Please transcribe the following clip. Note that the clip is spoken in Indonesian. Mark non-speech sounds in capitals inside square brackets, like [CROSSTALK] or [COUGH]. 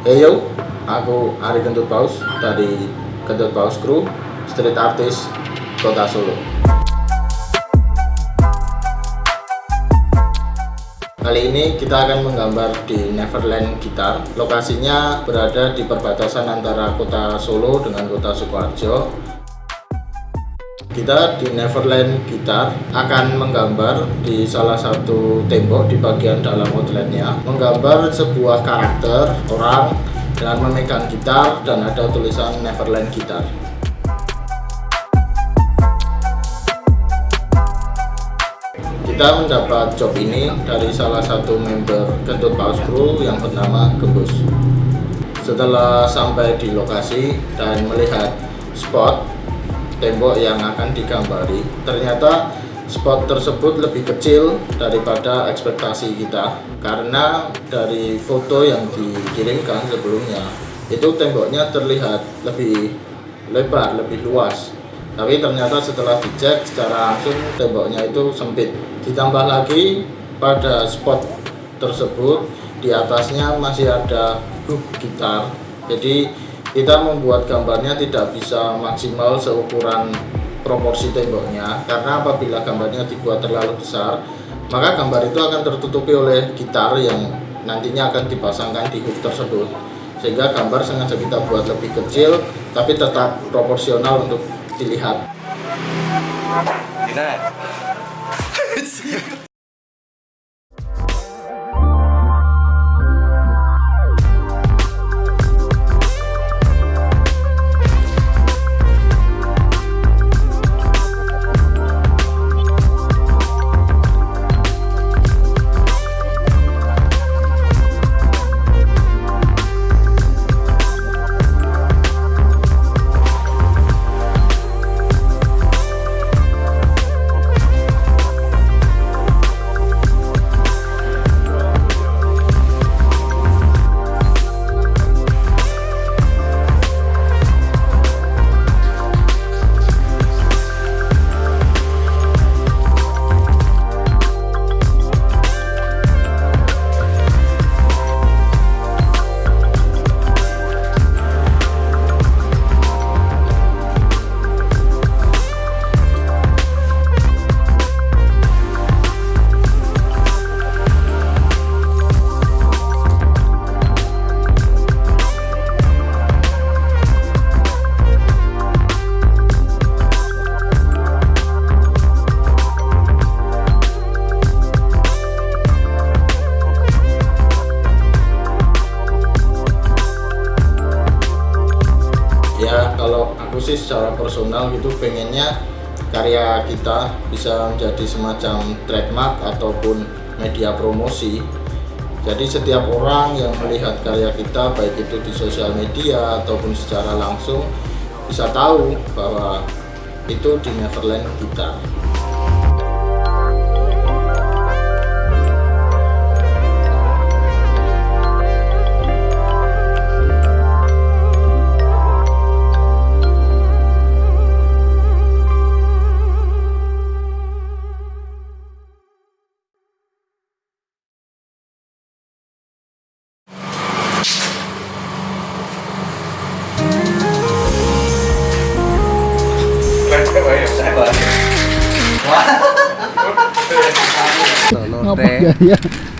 Heyo, aku Ari Kentut Paus dari Kentut Paus Crew, street artist Kota Solo. Kali ini kita akan menggambar di Neverland Gitar. Lokasinya berada di perbatasan antara Kota Solo dengan Kota Sukoharjo. Kita di Neverland Gitar akan menggambar di salah satu tembok di bagian dalam outletnya. Menggambar sebuah karakter orang dengan memegang gitar dan ada tulisan Neverland Gitar Kita mendapat job ini dari salah satu member Kentut Paus Crew yang bernama Gembus. Setelah sampai di lokasi dan melihat spot tembok yang akan digambari. Ternyata spot tersebut lebih kecil daripada ekspektasi kita. Karena dari foto yang dikirimkan sebelumnya itu temboknya terlihat lebih lebar, lebih luas. Tapi ternyata setelah dicek secara langsung temboknya itu sempit. Ditambah lagi pada spot tersebut di atasnya masih ada hook gitar. Jadi kita membuat gambarnya tidak bisa maksimal seukuran proporsi temboknya karena apabila gambarnya dibuat terlalu besar maka gambar itu akan tertutupi oleh gitar yang nantinya akan dipasangkan di hook tersebut. Sehingga gambar sengaja kita buat lebih kecil tapi tetap proporsional untuk dilihat [LAUGHS] kalau aku sih secara personal gitu pengennya karya kita bisa menjadi semacam trademark ataupun media promosi. Jadi setiap orang yang melihat karya kita baik itu di sosial media ataupun secara langsung bisa tahu bahwa itu di Neverland kita [LAUGHS] Ngapa gaya?